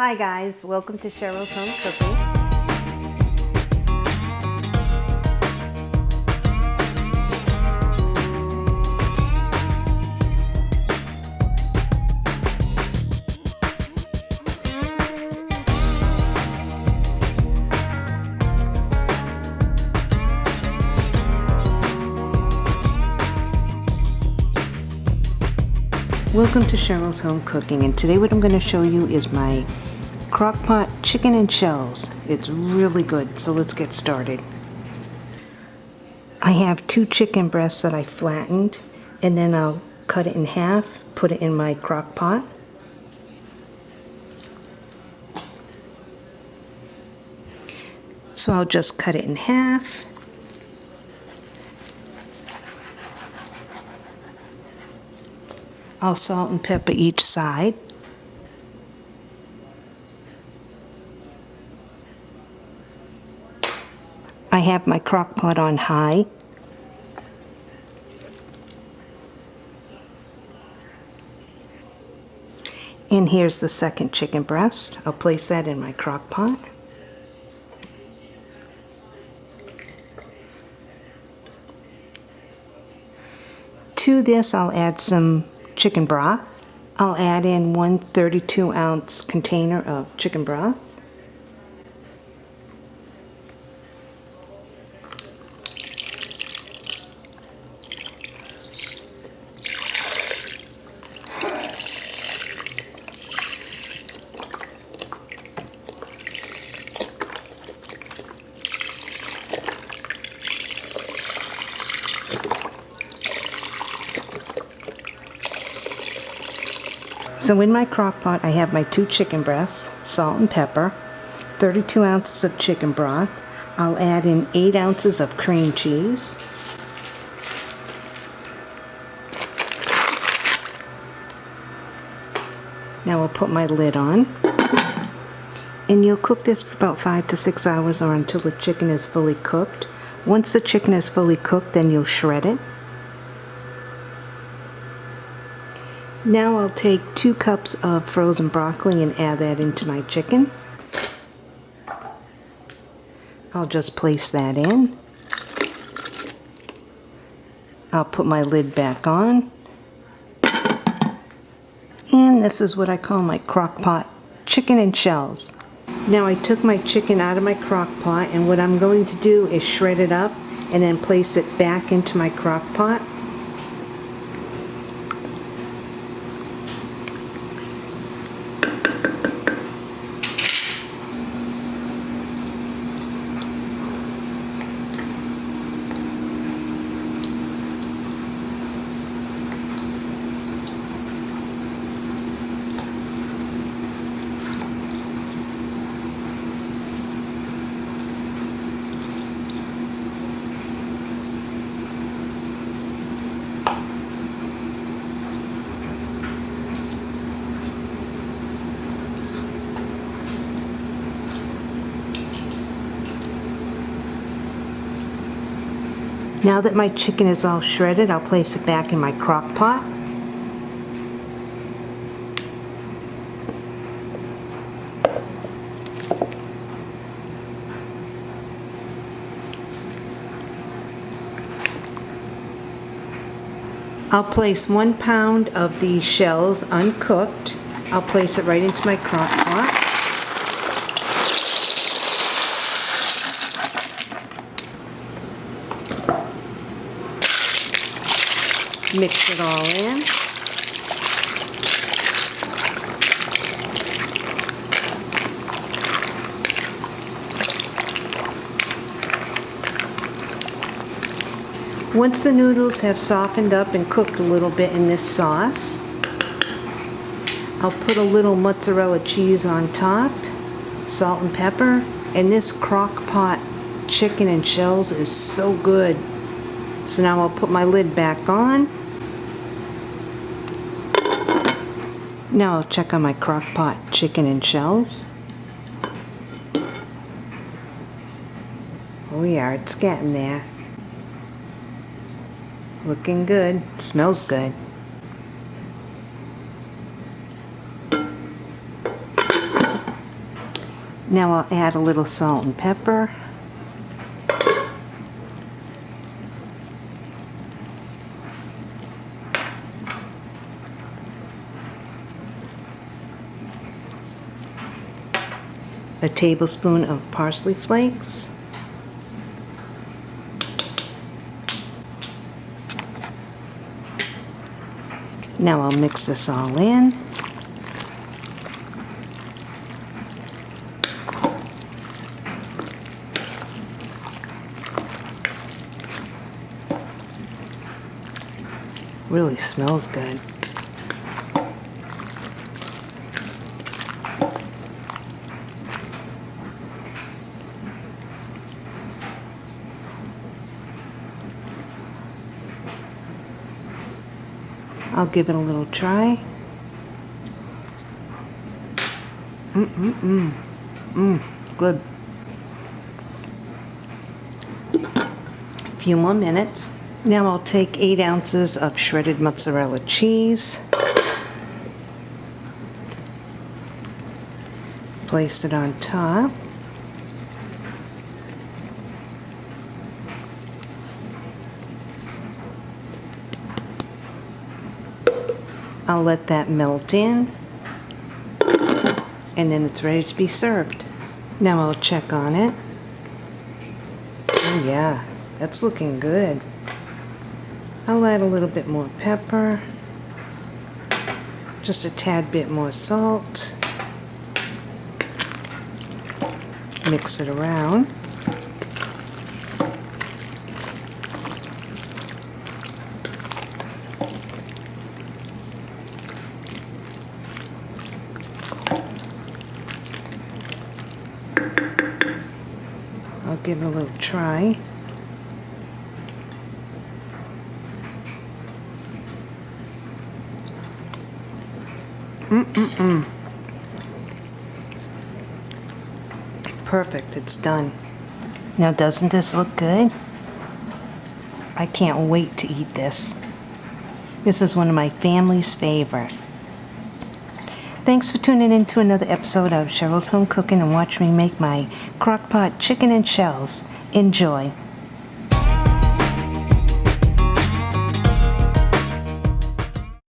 Hi guys, welcome to Cheryl's Home Cooking. Welcome to Cheryl's Home Cooking and today what I'm going to show you is my crock pot chicken and shells. It's really good so let's get started. I have two chicken breasts that I flattened and then I'll cut it in half, put it in my crock pot. So I'll just cut it in half I'll salt and pepper each side. I have my crock pot on high. And here's the second chicken breast. I'll place that in my crock pot. To this I'll add some chicken broth. I'll add in one 32 ounce container of chicken broth. So in my crock pot I have my two chicken breasts, salt and pepper, 32 ounces of chicken broth. I'll add in 8 ounces of cream cheese. Now we'll put my lid on. And you'll cook this for about 5 to 6 hours or until the chicken is fully cooked. Once the chicken is fully cooked then you'll shred it. Now I'll take two cups of frozen broccoli and add that into my chicken. I'll just place that in. I'll put my lid back on. And this is what I call my crock pot chicken and shells. Now I took my chicken out of my crock pot and what I'm going to do is shred it up and then place it back into my crock pot. Now that my chicken is all shredded, I'll place it back in my crock pot. I'll place one pound of the shells uncooked. I'll place it right into my crock pot. Mix it all in. Once the noodles have softened up and cooked a little bit in this sauce, I'll put a little mozzarella cheese on top, salt and pepper, and this crock pot chicken and shells is so good. So now I'll put my lid back on. Now I'll check on my crock pot chicken and shells. Oh yeah, it's getting there. Looking good. Smells good. Now I'll add a little salt and pepper. Tablespoon of parsley flakes. Now I'll mix this all in. Really smells good. I'll give it a little try. Mm-mm-mm. Mmm, good. A few more minutes. Now I'll take 8 ounces of shredded mozzarella cheese. Place it on top. I'll let that melt in and then it's ready to be served. Now I'll check on it. Oh yeah, that's looking good. I'll add a little bit more pepper, just a tad bit more salt. Mix it around. I'll give it a little try. Mm-mm-mm. Perfect, it's done. Now doesn't this look good? I can't wait to eat this. This is one of my family's favorite. Thanks for tuning in to another episode of Cheryl's Home Cooking and watch me make my crock pot chicken and shells. Enjoy.